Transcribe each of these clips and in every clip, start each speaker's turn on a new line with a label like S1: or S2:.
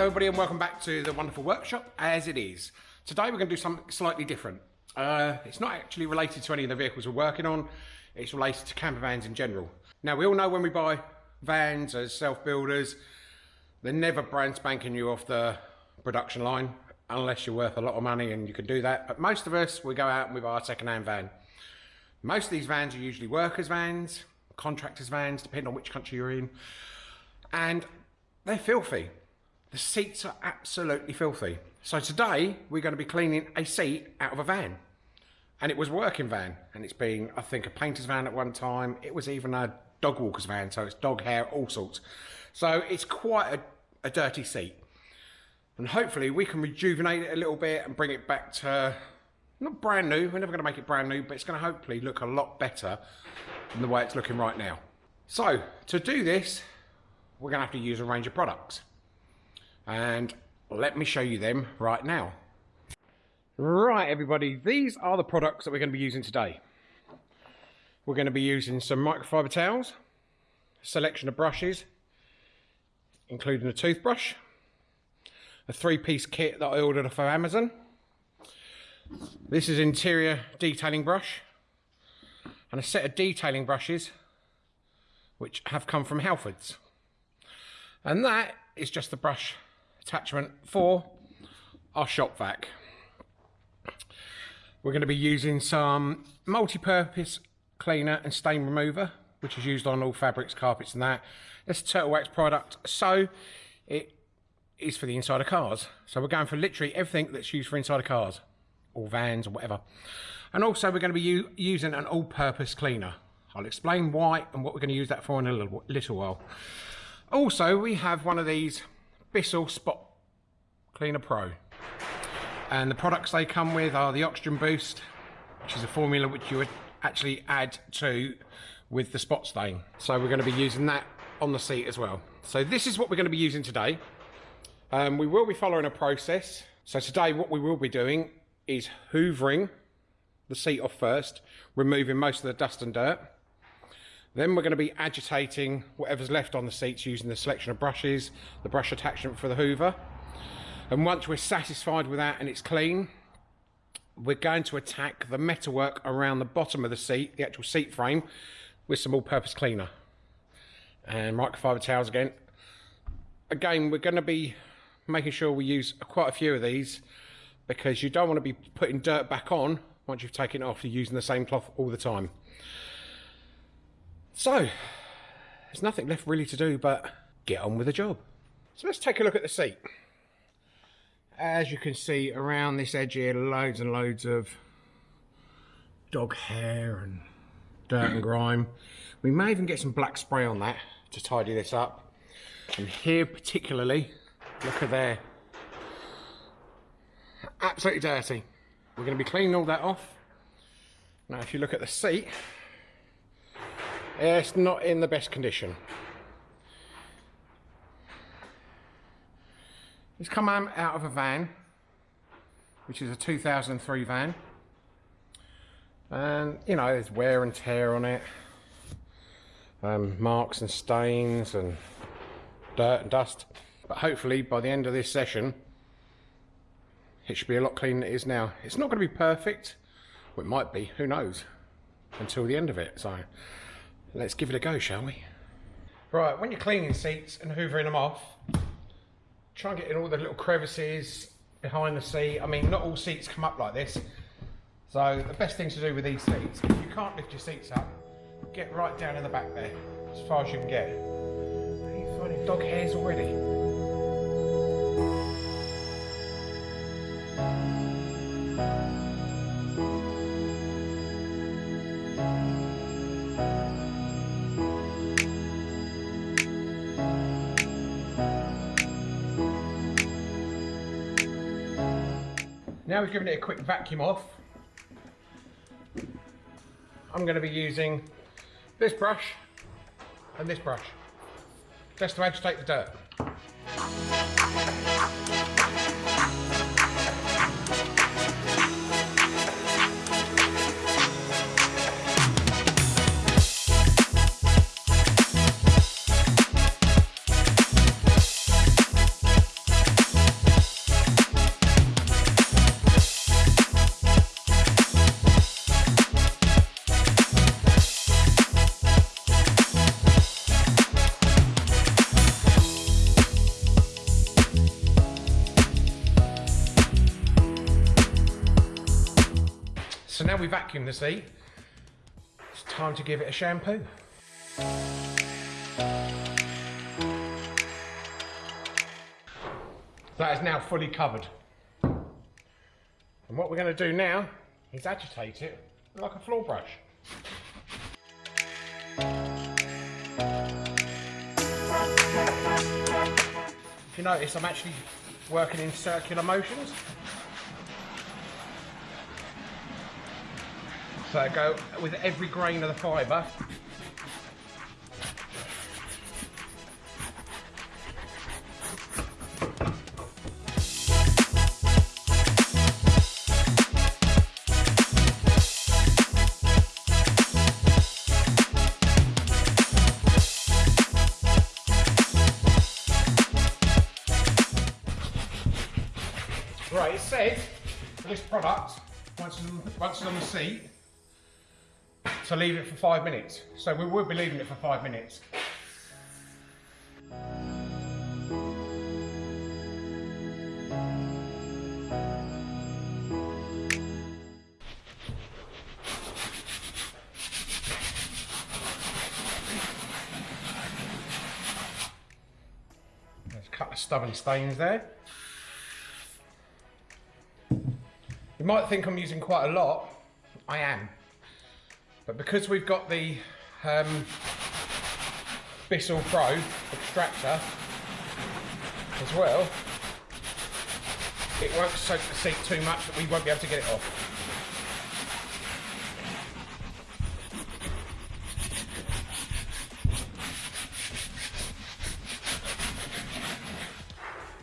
S1: Hello everybody and welcome back to the wonderful workshop as it is. Today we're going to do something slightly different. Uh, it's not actually related to any of the vehicles we're working on, it's related to camper vans in general. Now we all know when we buy vans as self-builders, they're never brand spanking you off the production line unless you're worth a lot of money and you can do that. But most of us, we go out and we buy a second-hand van. Most of these vans are usually workers' vans, contractors' vans, depending on which country you're in. And they're filthy. The seats are absolutely filthy. So today we're going to be cleaning a seat out of a van. And it was working van. And it's been, I think, a painter's van at one time. It was even a dog walker's van. So it's dog hair, all sorts. So it's quite a, a dirty seat. And hopefully we can rejuvenate it a little bit and bring it back to, not brand new, we're never going to make it brand new, but it's going to hopefully look a lot better than the way it's looking right now. So to do this, we're going to have to use a range of products and let me show you them right now. Right everybody, these are the products that we're going to be using today. We're going to be using some microfiber towels, selection of brushes, including a toothbrush, a three-piece kit that I ordered off of Amazon. This is interior detailing brush and a set of detailing brushes which have come from Halfords. And that is just the brush attachment for our shop vac. We're going to be using some multi-purpose cleaner and stain remover, which is used on all fabrics, carpets and that. It's a Turtle Wax product, so it is for the inside of cars. So we're going for literally everything that's used for inside of cars, or vans or whatever. And also we're going to be using an all-purpose cleaner. I'll explain why and what we're going to use that for in a little, little while. Also, we have one of these Bissell Spot Cleaner Pro. And the products they come with are the Oxygen Boost, which is a formula which you would actually add to with the spot stain. So we're going to be using that on the seat as well. So this is what we're going to be using today. Um, we will be following a process. So today what we will be doing is hoovering the seat off first, removing most of the dust and dirt. Then we're going to be agitating whatever's left on the seats using the selection of brushes, the brush attachment for the hoover. And once we're satisfied with that and it's clean, we're going to attack the metalwork around the bottom of the seat, the actual seat frame, with some all-purpose cleaner. And microfiber towels again. Again, we're going to be making sure we use quite a few of these because you don't want to be putting dirt back on once you've taken it off, you're using the same cloth all the time. So, there's nothing left really to do but get on with the job. So let's take a look at the seat. As you can see around this edge here, loads and loads of dog hair and dirt and grime. We may even get some black spray on that to tidy this up. And here particularly, look at there. Absolutely dirty. We're going to be cleaning all that off. Now if you look at the seat, it's not in the best condition. It's come out of a van, which is a 2003 van. And, you know, there's wear and tear on it. Um, marks and stains and dirt and dust. But hopefully, by the end of this session, it should be a lot cleaner than it is now. It's not going to be perfect. Well, it might be, who knows, until the end of it. So Let's give it a go, shall we? Right, when you're cleaning seats and hoovering them off, try and get in all the little crevices behind the seat. I mean, not all seats come up like this. So the best thing to do with these seats, if you can't lift your seats up, get right down in the back there, as far as you can get. Are you finding dog hairs already? Now we've given it a quick vacuum off, I'm going to be using this brush and this brush just to agitate the dirt. We vacuum the seat, it's time to give it a shampoo. That is now fully covered. And what we're going to do now is agitate it like a floor brush. If you notice, I'm actually working in circular motions. So I go with every grain of the fibre. Right, it said for this product, once it's, on, the seat, to leave it for five minutes. So we will be leaving it for five minutes. Stubborn stains there. You might think I'm using quite a lot. I am. But because we've got the um, Bissell Pro extractor as well, it won't soak the seat too much that we won't be able to get it off.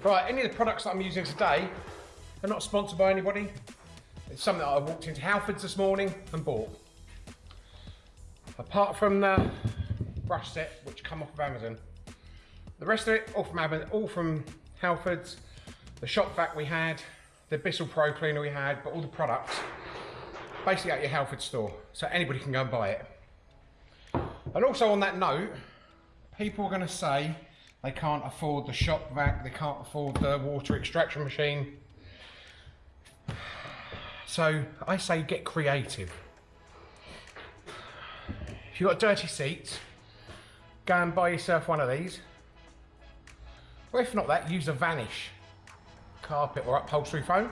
S1: Right, any of the products that I'm using today are not sponsored by anybody. It's something that I walked into Halfords this morning and bought. Apart from the brush set, which come off of Amazon. The rest of it, all from Amazon, all from Halfords, the shop vac we had, the Bissell Pro cleaner we had, but all the products, basically at your Halford store. So anybody can go and buy it. And also on that note, people are gonna say they can't afford the shop vac, they can't afford the water extraction machine. So I say get creative. If you've got dirty seats, go and buy yourself one of these. Or if not that, use a Vanish carpet or upholstery foam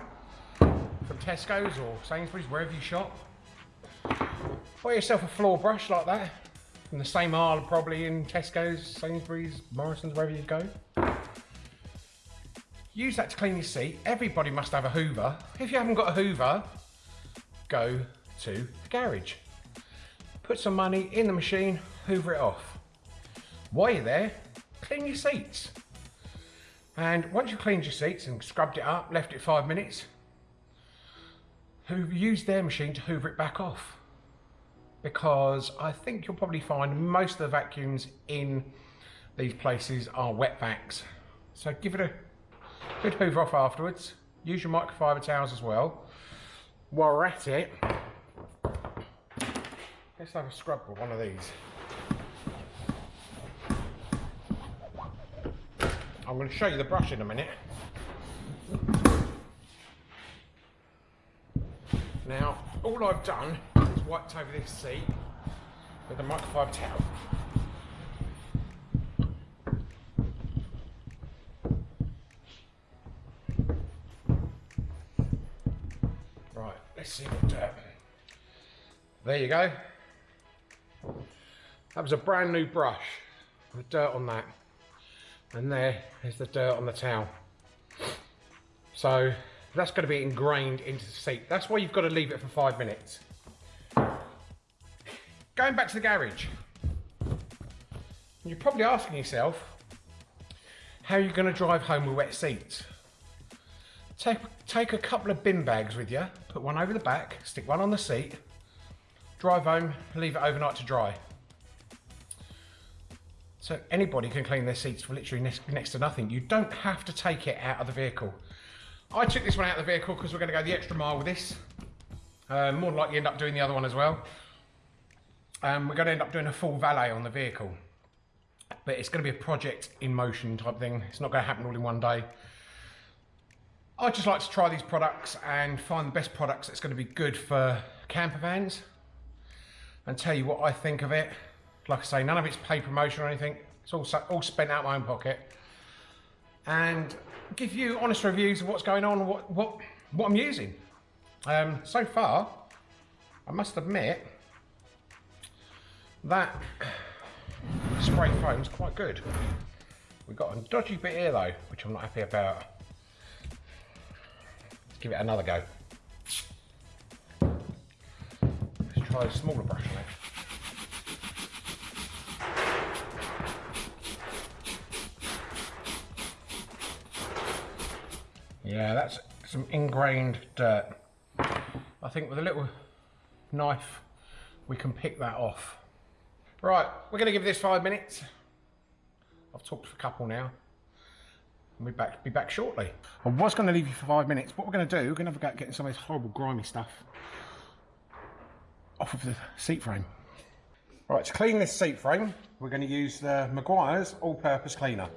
S1: from Tesco's or Sainsbury's, wherever you shop. Buy yourself a floor brush like that, from the same aisle probably in Tesco's, Sainsbury's, Morrison's, wherever you go. Use that to clean your seat. Everybody must have a Hoover. If you haven't got a Hoover, go to the garage. Put some money in the machine, hoover it off. While you're there, clean your seats. And once you've cleaned your seats and scrubbed it up, left it five minutes, hoover, use their machine to hoover it back off. Because I think you'll probably find most of the vacuums in these places are wet vacs. So give it a good hoover off afterwards. Use your microfiber towels as well. While we're at it, let's have a scrub with one of these. I'm going to show you the brush in a minute. Now, all I've done is wiped over this seat with a microfiber towel. Right, let's see what dirt. There you go. That was a brand new brush with dirt on that. And there is the dirt on the towel. So that's going to be ingrained into the seat. That's why you've got to leave it for five minutes. Going back to the garage. You're probably asking yourself, how are you going to drive home with wet seats? Take, take a couple of bin bags with you, put one over the back, stick one on the seat, drive home, leave it overnight to dry. So anybody can clean their seats for literally next, to nothing. You don't have to take it out of the vehicle. I took this one out of the vehicle because we're going to go the extra mile with this. Um, more than likely end up doing the other one as well. Um, we're going to end up doing a full valet on the vehicle. But it's going to be a project in motion type thing. It's not going to happen all in one day. I just like to try these products and find the best products that's going to be good for camper vans and tell you what I think of it. Like I say, none of it's paid promotion or anything. It's all, all spent out of my own pocket. And give you honest reviews of what's going on, what, what, what I'm using. Um, so far, I must admit, that spray foam is quite good. We've got a dodgy bit here though, which I'm not happy about. Let's give it another go. Let's try a smaller brush on it. Yeah, that's some ingrained dirt. I think with a little knife, we can pick that off. Right, we're to give this five minutes. I've talked for a couple now. I'll be back, be back shortly. I was going to leave you for five minutes. What we're going to do, we're going to have a go at getting some of this horrible grimy stuff off of the seat frame. Right, to clean this seat frame, we're going to use the Meguiar's All-Purpose Cleaner.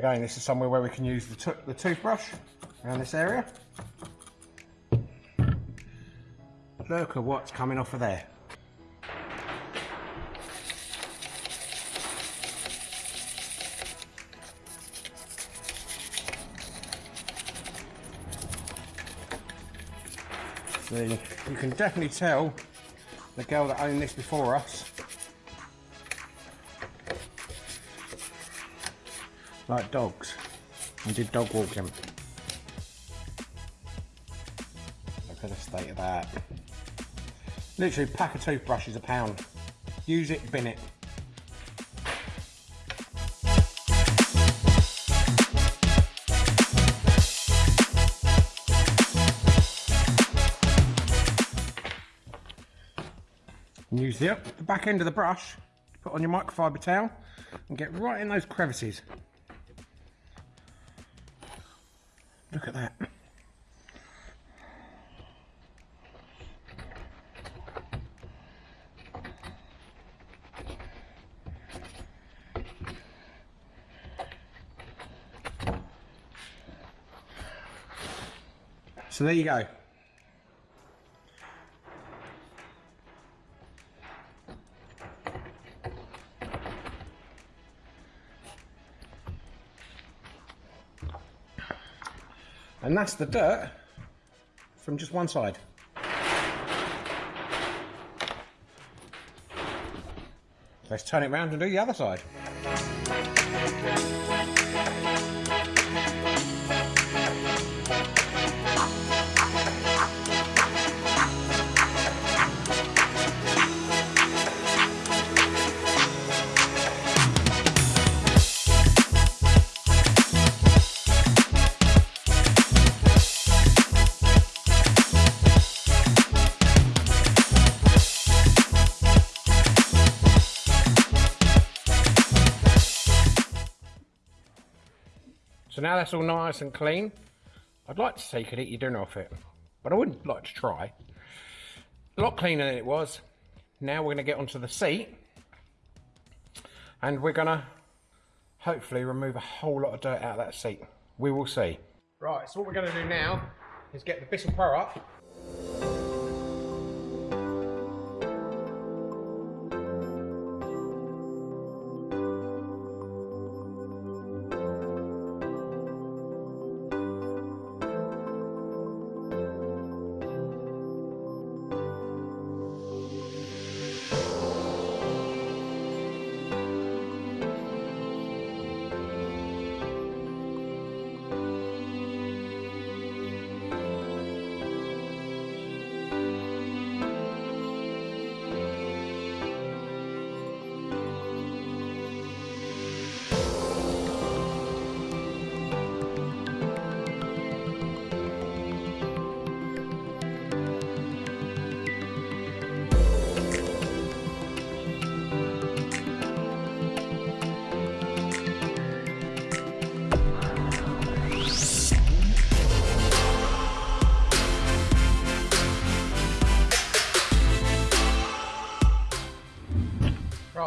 S1: Again, this is somewhere where we can use the, the toothbrush around this area. Look at what's coming off of there. You can definitely tell the girl that owned this before us like dogs and did dog walking. Look at the state of that. Literally pack of toothbrushes a pound. Use it, bin it. use the, the back end of the brush, put on your microfiber towel and get right in those crevices. Look at that. So there you go. And that's the dirt from just one side. Let's turn it around and do the other side. So now that's all nice and clean. I'd like to say you could eat your dinner off it, but I wouldn't like to try. A lot cleaner than it was. Now we're to get onto the seat and we're to hopefully remove a whole lot of dirt out of that seat. We will see. Right, so what we're to do now is get the Bissell Pro up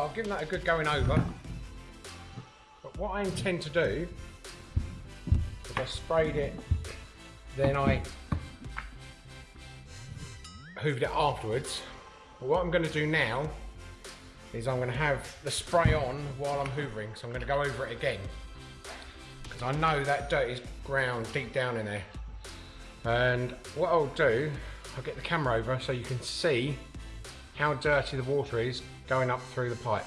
S1: I've given that a good going over. But what I intend to do is I sprayed it, then I hooved it afterwards. But what I'm going to do now is I'm going to have the spray on while I'm hoovering. So I'm going to go over it again. Because I know that dirt is ground deep down in there. And what I'll do, I'll get the camera over so you can see how dirty the water is going up through the pipe.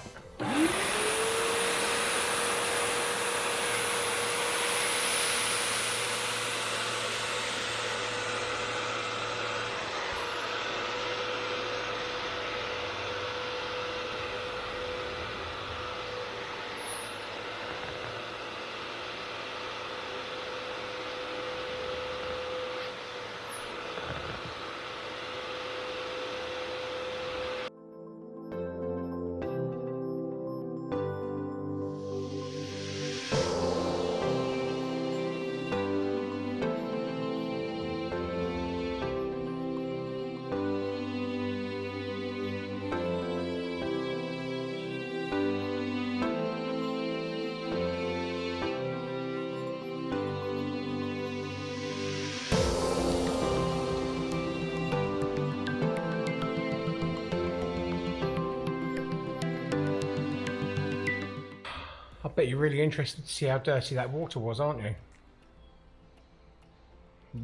S1: Bet you're really interested to see how dirty that water was, aren't you?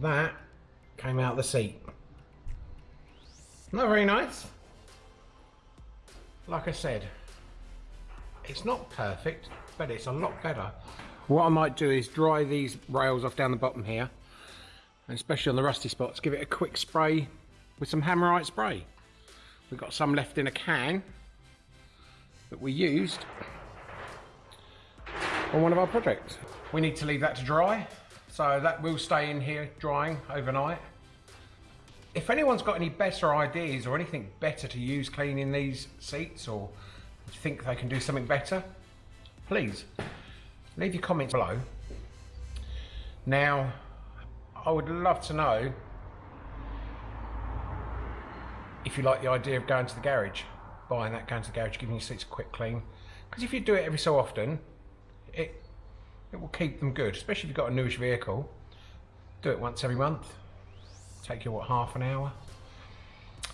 S1: That came out the seat. Not very nice. Like I said, it's not perfect, but it's a lot better. What I might do is dry these rails off down the bottom here, and especially on the rusty spots, give it a quick spray with some Hammerite spray. We've got some left in a can that we used on one of our projects. We need to leave that to dry, so that will stay in here drying overnight. If anyone's got any better ideas or anything better to use cleaning these seats or think they can do something better, please leave your comments below. Now, I would love to know if you like the idea of going to the garage, buying that, going to the garage, giving your seats a quick clean. Because if you do it every so often, it it will keep them good, especially if you've got a newish vehicle. Do it once every month. Take you what half an hour.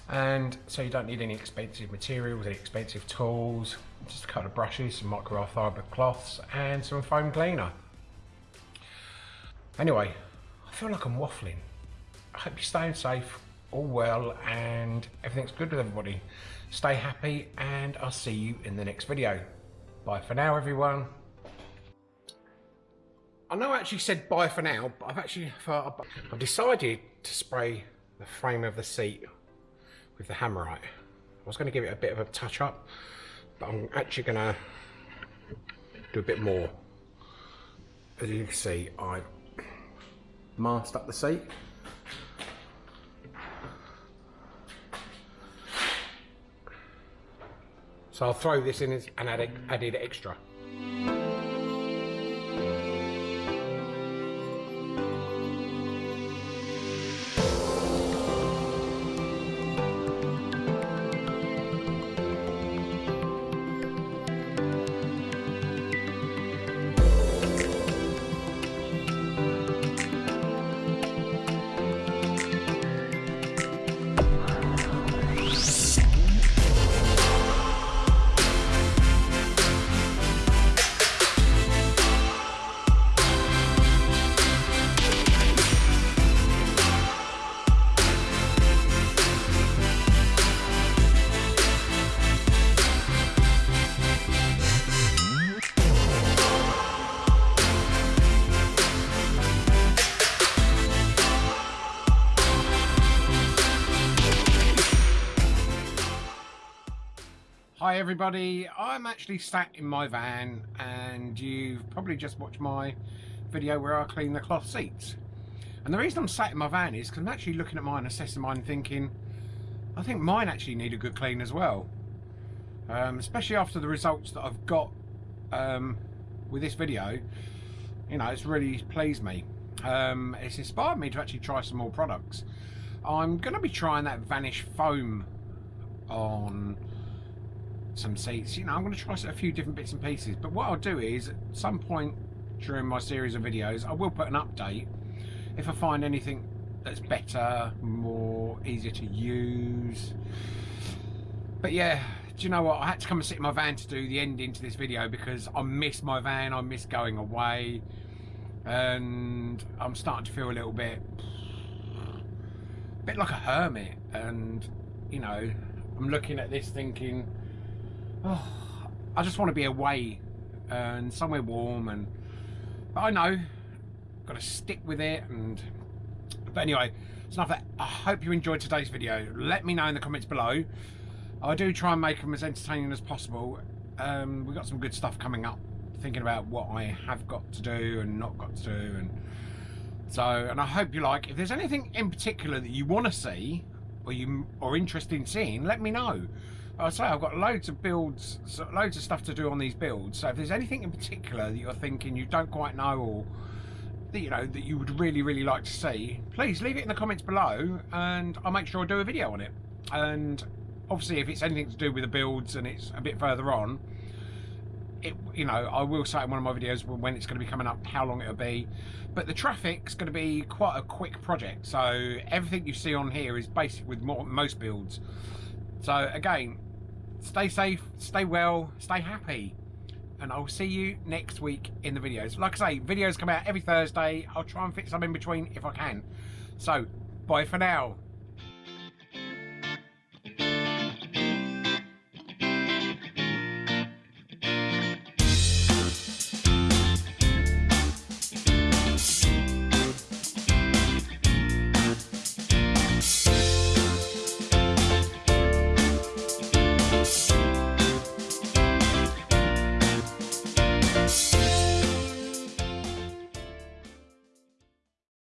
S1: And so you don't need any expensive materials, any expensive tools, just a couple of brushes, some microfiber cloths and some foam cleaner. Anyway, I feel like I'm waffling. I hope you're staying safe, all well and everything's good with everybody. Stay happy and I'll see you in the next video. Bye for now everyone. I know I actually said bye for now, but I've actually I've decided to spray the frame of the seat with the Hammerite. I was going to give it a bit of a touch up, but I'm actually going to do a bit more. As you can see, I masked up the seat. So I'll throw this in and add, added extra. Everybody, I'm actually sat in my van and you've probably just watched my video where I clean the cloth seats. And the reason I'm sat in my van is because I'm actually looking at mine, assessing mine thinking, I think mine actually need a good clean as well. Um, especially after the results that I've got um, with this video, you know, it's really pleased me. Um, it's inspired me to actually try some more products. I'm going to be trying that Vanish foam on some seats. You know, I'm going to try a few different bits and pieces. But what I'll do is, at some point during my series of videos, I will put an update if I find anything that's better, more easier to use. But yeah, do you know what? I had to come and sit in my van to do the ending to this video because I miss my van, I miss going away. And I'm starting to feel a little bit, bit like a hermit. And, you know, I'm looking at this thinking, oh, I just want to be away and somewhere warm. And but I know, got to stick with it. And but anyway, it's enough that. I hope you enjoyed today's video. Let me know in the comments below. I do try and make them as entertaining as possible. Um, we've got some good stuff coming up. Thinking about what I have got to do and not got to do, and so and I hope you like. If there's anything in particular that you want to see or you are interested in seeing, let me know. I say I've got loads of builds, loads of stuff to do on these builds. So if there's anything in particular that you're thinking you don't quite know or that you know that you would really really like to see, please leave it in the comments below, and I'll make sure I do a video on it. And obviously, if it's anything to do with the builds and it's a bit further on, it, you know, I will say in one of my videos when it's going to be coming up, how long it'll be. But the Trafic's going to be quite a quick project. So everything you see on here is basic with more, most builds. So again, stay safe, stay well, stay happy. And I'll see you next week in the videos. Like I say, videos come out every Thursday. I'll try and fit some in between if I can. So, bye for now.